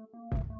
Música